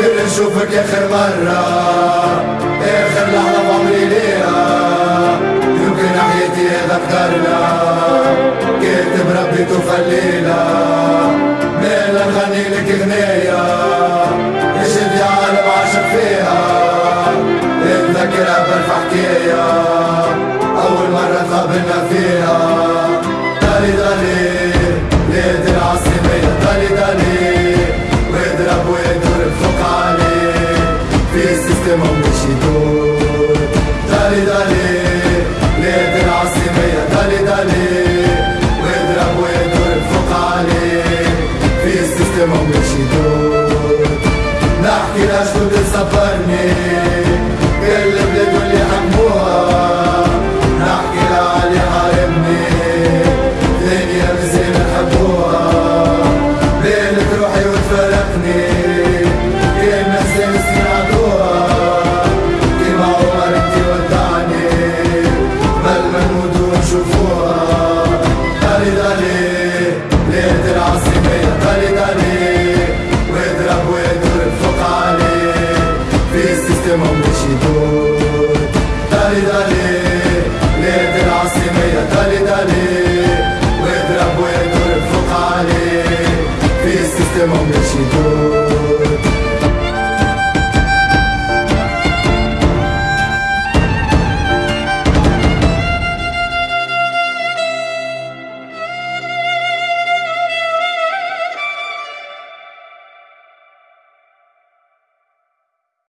نقدر نشوفك آخر مرة آخر لحظة بعمري ليها يمكن حياتي هذا قدرنا كاتب ربي تفلينا مالا نغني لك غناية اجت يا عالم عاشق فيها. نتذكرها بالحكاية. احكي ناس بتصبرني كل بلد اللي حموها نحكي لعلي حارمني. دنيا بزي بحبوها ليلة روحي وتفرقني. دالي دالي علي واضرب واضرب فوق علي. في السيستم مش يدور